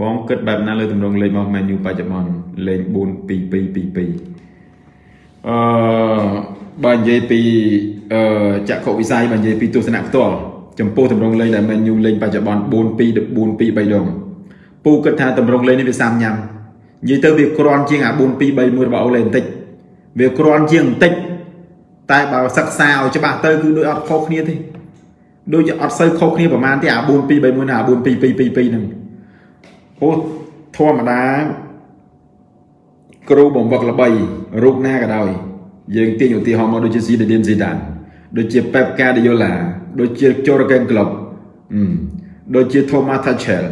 បងគិតបែបណាលើទម្រង់លេខរបស់ Man U បច្ចុប្បន្នលេខ42222អឺបើនិយាយពីអឺចក្ខុវិស័យបើនិយាយពីទស្សនៈផ្ទាល់ចំពោះទម្រង់លេខដែល Man U លេងបច្ចុប្បន្ន42 423ដងពូគិតថាទម្រង់លេខនេះវាសាមញ៉ាំនិយាយទៅវាក្រាន់ជាងអា4231របស់អូលេបន្តិចវាក្រាន់ជាងបន្តិចតែបើសិក្សាឲ្យច្បាស់ទៅគឺដូចអត់ខុសគ្នាទេដូចអត់សូវខុសគ្នាប្រហែលទេអា4231ណាអា42222ហ្នឹង អូធម្មតាគ្រូបង្វឹកល្បីរូបណាក៏ដោយយើងទាញឧទាហរណ៍មកដូចជា Zinedine Zidane ដូចជា Pep Guardiola ដូចជា Jurgen Klopp ដូចជា Thomas Tuchel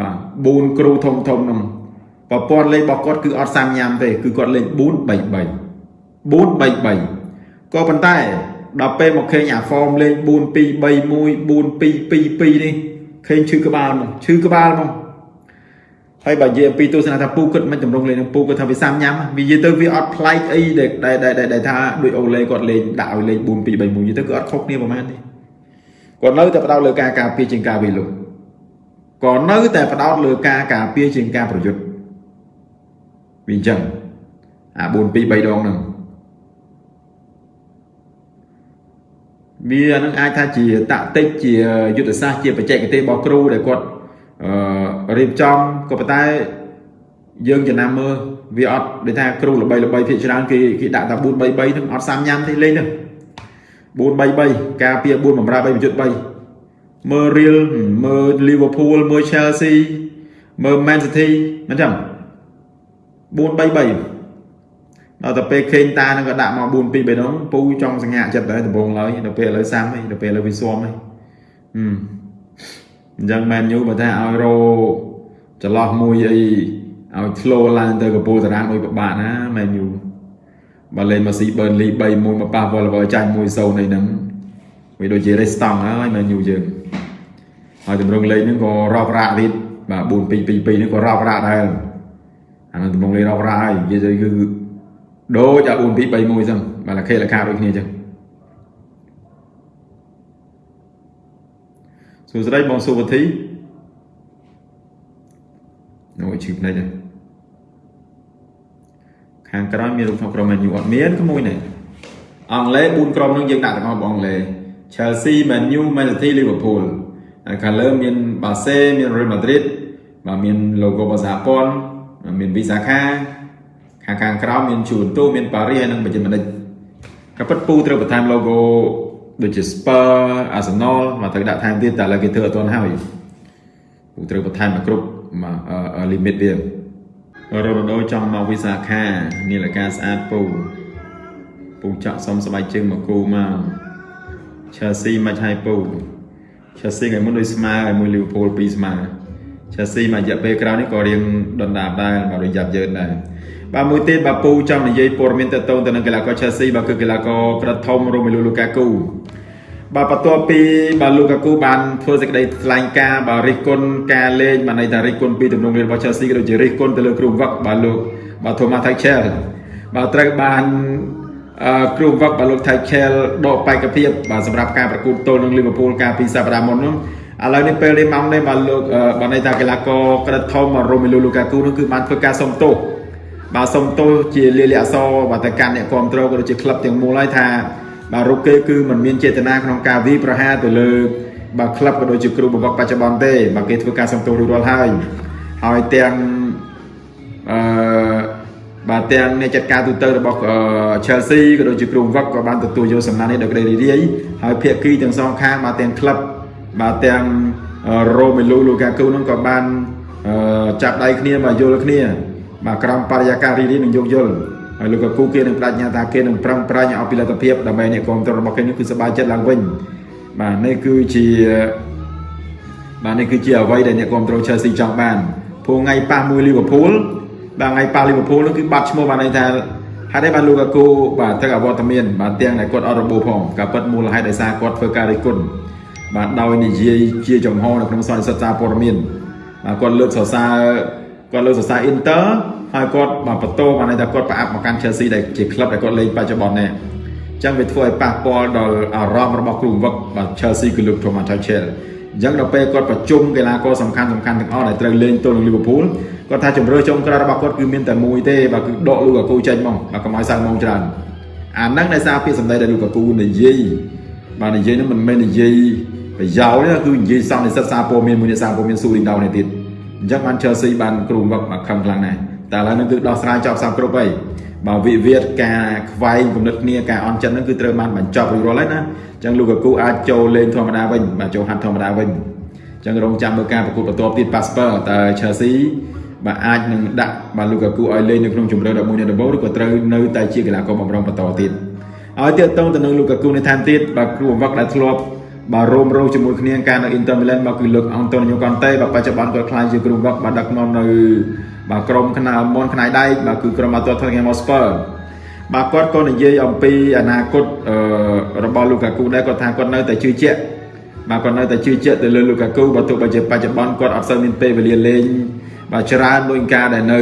បាទ4គ្រូធំធំហ្នឹងប្រព័ន្ធលេខរបស់គាត់គឺអត់សាមញ៉ាំទេគឺគាត់លេខ433 433ក៏ប៉ុន្តែដល់ពេលមកឃើញអា form លេខ4231 4222នេះ ឃើញឈឺក្បាលមកឈឺក្បាលមកហើយបើនិយាយអំពីទស្សនៈថាពូគិតមិនតម្រង់លេងនឹងពូគាត់ថាវាសាមញ៉ាំវានិយាយទៅវាអត់ប្លែកអីដែលដែលថាដូចអូឡេគាត់លេងដាក់ឲ្យលេខ4231និយាយទៅគឺអត់ខុសគ្នាប្រហែលទេគាត់នៅតែផ្ដោតលើការការពារជាងការវិលុក៏នៅតែផ្ដោតលើការការពារជាងការប្រយុទ្ធវាអញ្ចឹងអា4 2 3ដងហ្នឹង វានឹងអាចថាជាតាក់ទិកជាយុទ្ធសាស្ត្រជាបច្ចេកទេសរបស់គ្រូដែលគាត់អឺរៀបចំក៏ប៉ុន្តែយើងចំណាំមើលវាអត់ដូចថាគ្រូល្បីល្បីភាគច្រើនគេគេដាក់តែ4 3 3ហ្នឹងអត់សាមញ៉ាំទេលេងហ្នឹង4 3 3ការពារ4បំរើ3ប្រយុទ្ធ3មើល Real មើល Liverpool មើល Chelsea មើល Man City មិនចឹង4 3 3 ដល់ទៅពេលខេងតានឹងក៏ដាក់មក4 2 3ដងពូចង់សញ្ញាចិត្តដែរដំបងឡើយដល់ពេលឥឡូវសាំហើយដល់ពេលឥឡូវវាស៊ំហើយអឺអញ្ចឹងមែនយូបើថាឲ្យរោចន្លោះមួយអីឲ្យធ្លោឡើងទៅកពូតារាងដូចពិបាកណាមែនយូបើលេងមកស៊ីប៊ឺនលី3 1មកប៉ះវល់វចាញ់1 0នៃហ្នឹងវាដូចជារេស្តង់ហើយមែនយូយើងហើយតម្រងលេងហ្នឹងក៏រាប់រ៉ាក់ទៀតបាទ4 2 2 2ហ្នឹងក៏រាប់រ៉ាក់ដែរអានឹងតម្រងលេងរាប់រ៉ាក់ហើយនិយាយទៅគឺ ដូចអា4 2 3 1ចឹងបាទលខេលខាដូចគ្នាចឹងសួស្តីបងសុវធីអូឈឺភ្នែកហ្នឹងខាងក្រោយមានរូបថតក្រុម Man U អត់មានក្មួយនេះអង់គ្លេស4ក្រុមនឹងយើងដាក់ទាំងអស់បងអង់គ្លេស Chelsea Man U Man City Liverpool ហើយខាងលើមាន Barca មាន Real Madrid បាទមាន logo របស់សហព័ន្ធមាន Visa Card ខាងខាងក្រោមមានជួនទូមានប៉ារីហើយនិងបច្ចិមនិចក៏ពិតពូត្រូវបន្ថែម logo ដូចជា Spur Arsenal មកត្រូវដាក់ថែមទៀតតែឥឡូវគេធ្វើអត់ទាន់ហើយពូត្រូវបន្ថែមមកគ្រប់ limit វារ៉ូណូចង់មកវិសាខានាឡិកាស្អាតពូពូចាក់សុំស្បែកជើងមកគូមក Chelsea មិនឲ្យពូ Chelsea ថ្ងៃមុនដូចស្មើឲ្យមួយ Liverpool 2ស្មើ Chelsea មួយរយៈពេលក្រោយនេះក៏រៀងដុនដាបដែរមករៀងយ៉ាប់យ៉ឺនដែរ បាទមួយទៀតបាទពូចង់និយាយព័ត៌មានតទៅទៅនឹងកីឡាករ Chelsea បាទគឺកីឡាករក្រិតធំ Romelu Lukaku បាទបន្ទាប់ពីបាទ Lukaku បានធ្វើសេចក្តីថ្លែងការណ៍បាទរិះគន់ការលេងបាទន័យថារិះគន់ពីទំនងលេងរបស់ Chelsea ក៏ដូចជារិះគន់ទៅលើគ្រូវឹកបាទលោកបាទ Thomas Tuchel បាទត្រូវបានអឺគ្រូវឹកបាទលោក Tuchel ដកបេក្ខភាពបាទសម្រាប់ការប្រកួតទល់នឹង Liverpool កាលពីសប្តាហ៍មុននោះឥឡូវនេះពេលនេះម៉ោងនេះបាទលោកបាទន័យថាកីឡាករក្រិតធំ Romelu Lukaku នោះគឺបានធ្វើការសុំទោស បាទសុំទោសជាលាលិអសរបាទទៅកាន់អ្នកគ្រប់គ្រងក៏ដូចជាក្លឹបទាំងមូលហើយថាបាទរូបគេគឺមិនមានចេតនាក្នុងការវាយប្រហារទៅលើបាទក្លឹបក៏ដូចជាគ្រូបង្វឹកបច្ចុប្បន្នទេបាទគេធ្វើការសុំទោសរួចរាល់ហើយហើយទាំងអឺបាទទាំងអ្នកចាត់ការទូទៅរបស់ Chelsea ក៏ដូចជាគ្រូបង្វឹកក៏បានទទួលយកសំណាក់នេះដោយក្តីរីករាយហើយភាគីទាំងសងខាងបាទទាំងក្លឹបបាទទាំង Romelu Lukaku នឹងក៏បានចាប់ដៃគ្នាមកយល់គ្នា បាទក្រមបរិយាកាសរីករាយនឹងយោគយល់ហើយលោកកគូគេនឹងបដិញ្ញាថាគេនឹងប្រឹងប្រែងឲ្យពីលទ្ធភាពដើម្បីអ្នកគ្រប់គ្រងរបស់គេនេះគឺសប្បាយចិត្តឡើងវិញបាទនេះគឺជាបាទនេះគឺជាអ្វីដែលអ្នកគ្រប់គ្រង Chelsea ចង់បានព្រោះថ្ងៃប៉ះមួយ Liverpool បាទថ្ងៃប៉ះ Liverpool នោះគឺបាត់ឈ្មោះបានន័យថាហេតុអីបានលោកកគូបាទទឹកអវត្តមានបាទទាំងដែលគាត់អត់របូរផងក៏ពិតមូលហេតុដោយសារគាត់ធ្វើការរិះគន់បាទដោយនិយាយជាចំហនៅក្នុងសន្និសីទសារព័ត៌មានបាទគាត់លើកសរសើរ គាត់លើកសរសើរ Inter ហើយគាត់បាទបន្ទោបានន័យថាគាត់ប្រអាប់មកកាន់ Chelsea ដែលជាក្លឹបដែលគាត់លេងបច្ចុប្បន្ននេះអញ្ចឹងវាធ្វើឲ្យប៉ះពាល់ដល់អារម្មណ៍របស់គ្រូវឹកបាទ Chelsea គឺលោក Thomas Tuchel អអញ្ចឹងដល់ពេលគាត់ប្រជុំកីឡាករសំខាន់សំខាន់ទាំងអស់ដែលត្រូវលេងទល់នឹងលីវើពូលគាត់ថាជំរឿចុងក្រោយរបស់គាត់គឺមានតែមួយទេបើគឺដកលូកាគូចេញមកបើកុំឲ្យសៅមកច្រើនអាហ្នឹងដោយសារពាក្យសម្ដីដែលលូកាគូនិយាយបាទនិយាយហ្នឹងមិនមែននិយាយប្រយោលទេគឺនិយាយសន្និសិទសារព័ត៌មានមួយនេះសារព័ត៌មានស៊ូរីដោនេះទៀត អញ្ចឹងបាន Chelsea បានគ្រូវឹកមកខំខ្លាំងណាស់តែឥឡូវនេះគឺដោះស្រាយចប់សពគ្រប់ហើយបើវិវាទការខ្វែងគំនិតគ្នាការអន់ចិត្តហ្នឹងគឺត្រូវបានបញ្ចប់រួចរាល់ហើយណាអញ្ចឹងលូកាគូអាចចូលលេងធម្មតាវិញបាទចូលហាត់ធម្មតាវិញអញ្ចឹងរងចាំមើលការប្រកួតបន្ទាប់ទៀត Passport តើ Chelsea បាទអាចនឹងដាក់បាទលូកាគូឲ្យលេងនៅក្នុងជម្រើស11នៃដំបូងឬក៏ត្រូវនៅតែជាកីឡាករបម្រុងបន្តទៀតឲ្យទៀតតងទៅនឹងលូកាគូនៅថែមទៀតបាទគ្រូបង្វឹកដែលធ្លាប់ បាទរោមរោជាមួយគ្នាការនៅ Inter Milan មកគឺលោកអង់តូនីញ៉ូកុនតេបាទបច្ចុប្បន្នគាត់ខ្លាយជាគ្រូបង្វឹកបាទដឹកនាំនៅបាទក្រុមខ្នាមន់ខ្នាយដែកបាទគឺក្រុមបាល់ទាត់ Tottenham Hotspur បាទគាត់ក៏និយាយអំពីអនាគតរបស់លូកាគូដែរគាត់ថាគាត់នៅតែជឿជាក់បាទគាត់នៅតែជឿជាក់ទៅលើលូកាគូបើទោះបីជាបច្ចុប្បន្នគាត់អត់សូវមានពេលវេលាលេងបាទច្រើនដោយការដែលនៅ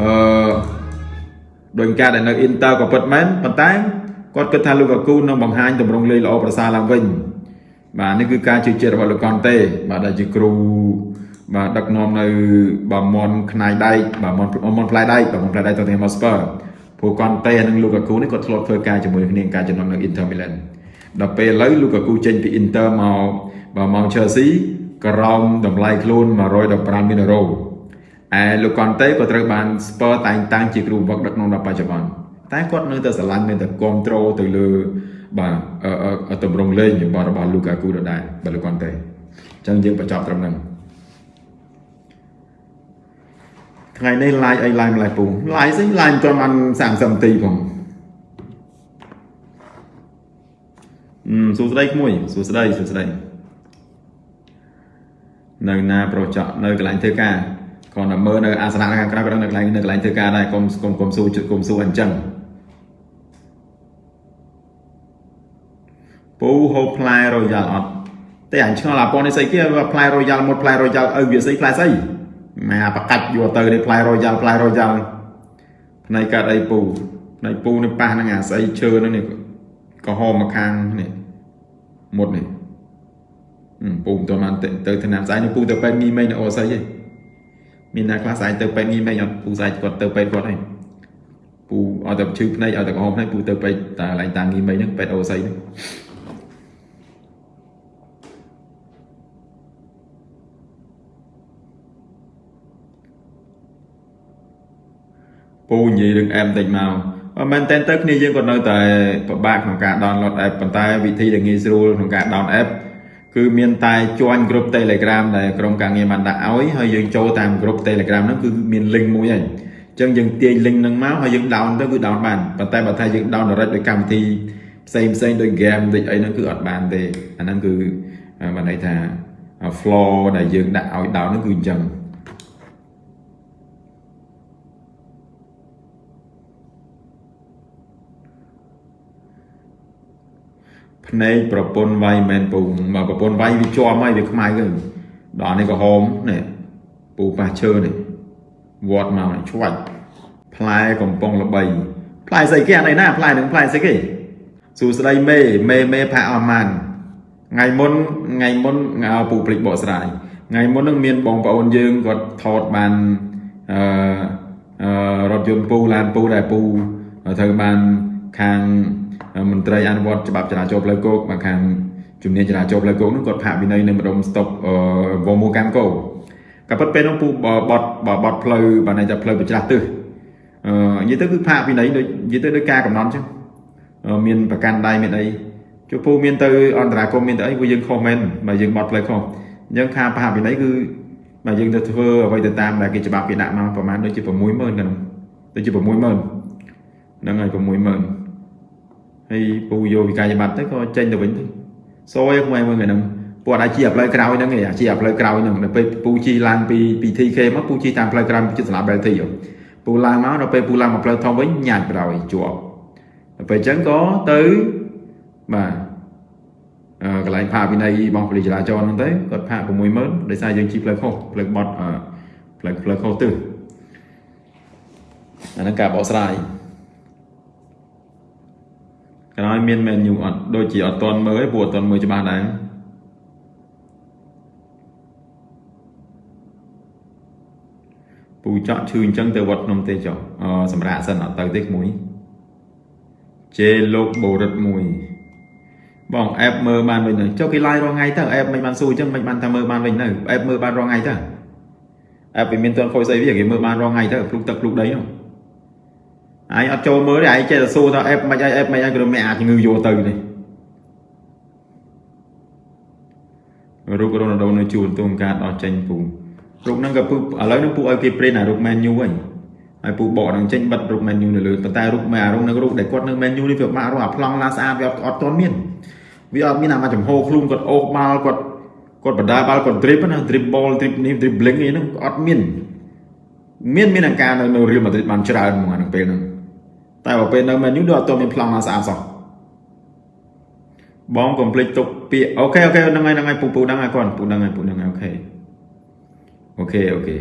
អឺដោយការដែលនៅ Inter ក៏ពិតមែនប៉ុន្តែគាត់គិតថាលូកាគូនឹងបង្ហាញទម្រង់លេងល្អប្រសើរឡើងវិញ បាទនេះគឺការជឿជាក់របស់លោកកនតេបាទដែលជាគ្រូបាទដឹកនាំនៅបាមន់ខ្នាយដែកបាទមន់មន់ផ្លែដែកបាទមន់ផ្លែដែកទៅទីម៉ូស្ពើព្រោះកនតេនិងលូកាគូនេះគាត់ធ្លាប់ធ្វើការជាមួយគ្នាការចំណងនៅ Inter Milan ដល់ពេលឥឡូវលូកាគូចេញពី Inter មកបាទមក Chelsea ក្រោមតម្លៃខ្លួន115មីលីអឺរ៉ូឯលោកកនតេក៏ត្រូវបានស្ពឺតែងតាំងជាគ្រូវឹកដឹកនាំដល់បច្ចុប្បន្នតែគាត់នៅតែស្រឡាញ់នៅតែគ្រប់គ្រងទៅលើ បាទតម្រង់លេងរបស់របស់លូកាគូដដែលបើលោកកនតេអញ្ចឹងយើងបញ្ចប់ត្រឹមហ្នឹងថ្ងៃនេះ live អី live ម្លេះពូ live ស្អី live មិនទាន់បាន30នាទីផងអឺសួស្តីក្មួយសួស្តីសួស្តីនៅណាប្រុសចកនៅកន្លែងធ្វើការគ្រាន់តែមើលនៅអាសនៈខាងក្រៅក៏នៅកន្លែងនៅកន្លែងធ្វើការដែរកុំកុំកុំស៊ូកុំស៊ូអញ្ចឹង ពូហូបផ្លែរយ៉ាល់អត់តែអញឆ្ងល់អាប៉ុននេះស្អីគេផ្លែរយ៉ាល់មុតផ្លែរយ៉ាល់ឪវាស្អីផ្លែស្អីម៉ែបកាច់យកទៅនេះផ្លែរយ៉ាល់ផ្លែរយ៉ាល់ផ្នែកកាត់អីពូផ្នែកពូនេះប៉ះនឹងអាស្អីឈើនឹងនេះក៏ហមមកខាងនេះមុតនេះពូមិនទៅបានទៅថ្នាំស្អែកនេះពូទៅពេទ្យងីមេងនៅអូស័យឯងមានអ្នកខ្លះស្អែកទៅពេទ្យងីមេងអត់ពូស្អែកគាត់ទៅពេទ្យគាត់ឯងពូអត់ទៅឈឺភ្នែកអត់ទៅក្រហមភ្នែកពូទៅពេទ្យតែកន្លែងតាំងងីមេងហ្នឹងពេទ្យអូស័យហ្នឹង ពូនិយាយរឿងអែបបន្តិចមកមែនតើទៅគ្នាយើងក៏នៅតែពិបាកក្នុងការ download app ប៉ុន្តែវិធីដែលងាយស្រួលក្នុងការ download app គឺមានតែ join group Telegram ដែលក្រុមការងារបានដាក់ឲ្យហើយយើងចូលតាម group Telegram ហ្នឹងគឺមាន link មួយហើយអញ្ចឹងយើងទាញ link ហ្នឹងមកហើយយើង down ទៅគឺ down បានប៉ុន្តែបើថាយើង down direct ដោយកម្មវិធីផ្សេងផ្សេងដោយ game ដូចអីហ្នឹងគឺអត់បានទេអាហ្នឹងគឺបានន័យថា flow ដែលយើងដាក់ឲ្យ down ហ្នឹងគឺអញ្ចឹង ភ្នែកប្រពន្ធវាយមែនពូមកប្រពន្ធវាយវាជាប់ហើយវាខ្មៅទៅដល់នេះក៏ហោមនេះពូប៉ះឈើនេះវត្តមកឆ្វាច់ផ្លែកំប៉ុងល្បីផ្លែស្អីគេអានេះណាផ្លែនឹងផ្លែស្អីគេសួស្ដីមេមេមេផាអស់ម៉ានថ្ងៃមុនថ្ងៃមុនពូព្រិចបកស្រាយថ្ងៃមុននឹងមានបងប្អូនយើងគាត់ថតបានអឺរថយន្តពូឡានពូដែលពូត្រូវបានខាង មន្ត្រីអនុវត្តច្បាប់ចរាចរណ៍ផ្លូវគោកមកខាងជំនាញចរាចរណ៍ផ្លូវគោកនោះគាត់ផាកវិន័យនៅម្ដុំស្តុបវមូកានកោក៏ប៉ុន្តែពេលនោះពូបត់បត់ផ្លូវបានន័យថាផ្លូវប្រច្រាស់ទិសអឺនិយាយទៅគឺផាកវិន័យដូចនិយាយទៅដោយការកំណត់អញ្ចឹងមានប្រកាន់ដៃមានអីជួពូមានទៅអន្តរាគមមានទៅអីវាយើងខុសមែនបើយើងបត់ផ្លូវខុសអញ្ចឹងខាផាកវិន័យគឺបើយើងទៅធ្វើអ្វីទៅតាមដែលគេច្បាប់គេដាក់មកប្រហែលដូចជា60000ហ្នឹងដូចជា60000ហ្នឹងហើយ60000 ហើយពូយកវិកាយបត្រទៅក៏ចេញទៅវិញទៅសយខ្មែរមើលហ្នឹងពូអត់អាចជាផ្លូវក្រោយហ្នឹងឯងជាផ្លូវក្រោយហ្នឹងដល់ពេលពូជីឡើងពីពី TK មកពូជីតាមផ្លូវក្រោយជិតសាលា Belty ពូឡើងមកដល់ពេលពូឡើងមកផ្លូវធំវិញញ៉ាច់ប្រោយជាប់ដល់ពេលអញ្ចឹងក៏ទៅបាទអឺកន្លែងផាកវិន័យបងពលិចរាចរណ៍ហ្នឹងទៅគាត់ផាក60000ដោយសារយើងជីផ្លូវខុសផ្លូវបត់ផ្លូវផ្លូវខុសទិសអាហ្នឹងការបកស្រាយ មានមែនយូរអត់ដូចជាអត់តន់មើលឯងពួកអត់តន់មើលច្បាស់ដែរពូចောက်ឈឺអញ្ចឹងទៅវត្តភ្នំទេចុះអសម្រាប់សិនអត់ទៅទេក្មួយជេលោកបូរិទ្ធមួយបងអេបមើលបានវិញទៅចុះគេឡាយរាល់ថ្ងៃទៅអេបមិនបានស៊ូអញ្ចឹងមិនបានថាមើលបានវិញទៅអេបមើលបានរាល់ថ្ងៃទៅអេបវាមានតន់ខុសស្អីវាគេមើលបានរាល់ថ្ងៃទៅភ្លុកទឹកភ្លុកដីហ្នឹង ឯងអត់ចូលមើលទេឯងចេះតែសួរថាអេបមិនអីអេបមិនអីក៏មិនអាចជំងឺយកទៅនេះរូបរ៉ូណាល់ដូនៅជួលទូមការដល់ចេញពូរូបហ្នឹងក៏ពូឥឡូវហ្នឹងពូឲ្យគេព្រិនអារូប Man U វិញហើយពូបកហ្នឹងចេញបិទរូប Man U នៅលើប៉ុន្តែរូបមែអារូបហ្នឹងរូបដែលគាត់នៅ Man U នេះវាបាក់រូបអាប្លង់ឡាស្អាតវាអត់អត់ទាន់មានវាអត់មានអាមកចំហខ្លួនគាត់អូសបាល់គាត់គាត់បដាបាល់គាត់ drip ណា drip ball drip នេះ dribbling អីហ្នឹងអត់មានមានមានអង្ការនៅនៅ Real Madrid បានច្រើនហ្មងអានឹងពេលហ្នឹង តែបើពេលនៅ Man U ដូចអត់ទាន់មានប្លង់ណាស្អាតសោះបងកុំភ្លេចទុកពាក្យអូខេអូខេហ្នឹងហើយហ្នឹងហើយពូពូហ្នឹងហើយគាត់ពូហ្នឹងហើយពូហ្នឹងហើយអូខេអូខេអូខេ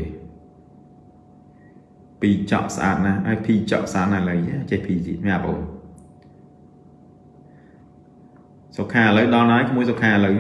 ពីចក់ស្អាតណាស់ហើយភីចក់ស្អាតណាស់ឡើយចេះភីជីមែនបងសុខាឥឡូវដល់ហើយក្មួយសុខាឥឡូវ